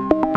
you